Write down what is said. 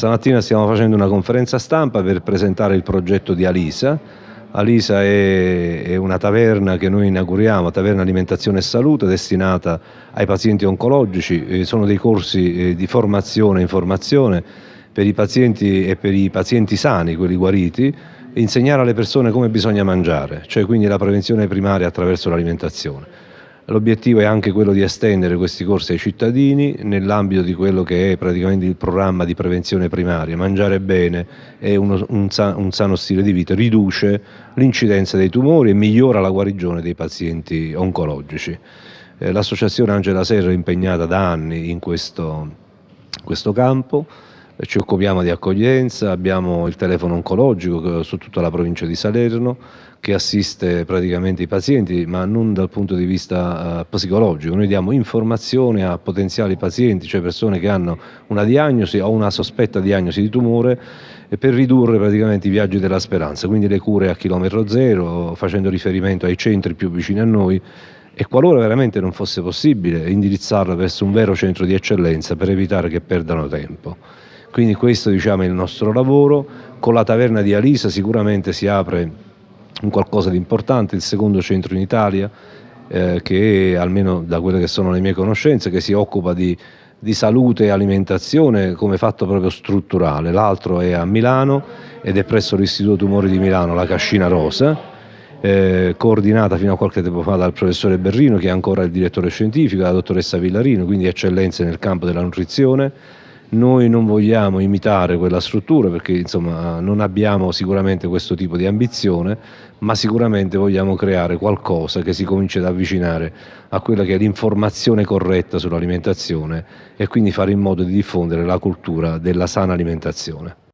Stamattina stiamo facendo una conferenza stampa per presentare il progetto di Alisa. Alisa è, una taverna che noi inauguriamo, taverna alimentazione e salute, destinata ai pazienti oncologici. Eh, sono dei corsi eh, di formazione e informazione per i pazienti e per i pazienti sani, quelli guariti, insegnare alle persone come bisogna mangiare, cioè quindi la prevenzione primaria attraverso l'alimentazione. L'obiettivo è anche quello di estendere questi corsi ai cittadini nell'ambito di quello che è praticamente il programma di prevenzione primaria. Mangiare bene e un, un, un sano stile di vita riduce l'incidenza dei tumori e migliora la guarigione dei pazienti oncologici. Eh, L'associazione Angela Serra è impegnata da anni in questo, questo campo ci occupiamo di accoglienza, abbiamo il telefono oncologico su tutta la provincia di Salerno che assiste praticamente i pazienti ma non dal punto di vista uh, psicologico, noi diamo informazione a potenziali pazienti, cioè persone che hanno una diagnosi o una sospetta diagnosi di tumore per ridurre praticamente i viaggi della speranza, quindi le cure a chilometro zero facendo riferimento ai centri più vicini a noi. E qualora veramente non fosse possibile indirizzarla verso un vero centro di eccellenza per evitare che perdano tempo. Quindi questo diciamo, è il nostro lavoro, con la taverna di Alisa sicuramente si apre un qualcosa di importante, il secondo centro in Italia, eh, che almeno da quelle che sono le mie conoscenze, che si occupa di, di salute e alimentazione come fatto proprio strutturale, l'altro è a Milano ed è presso l'Istituto Tumori di Milano, la Cascina Rosa, eh, coordinata fino a qualche tempo fa dal professore Berrino che è ancora il direttore scientifico, la dottoressa Villarino, quindi eccellenze nel campo della nutrizione, noi non vogliamo imitare quella struttura perché insomma, non abbiamo sicuramente questo tipo di ambizione, ma sicuramente vogliamo creare qualcosa che si cominci ad avvicinare a quella che è l'informazione corretta sull'alimentazione e quindi fare in modo di diffondere la cultura della sana alimentazione.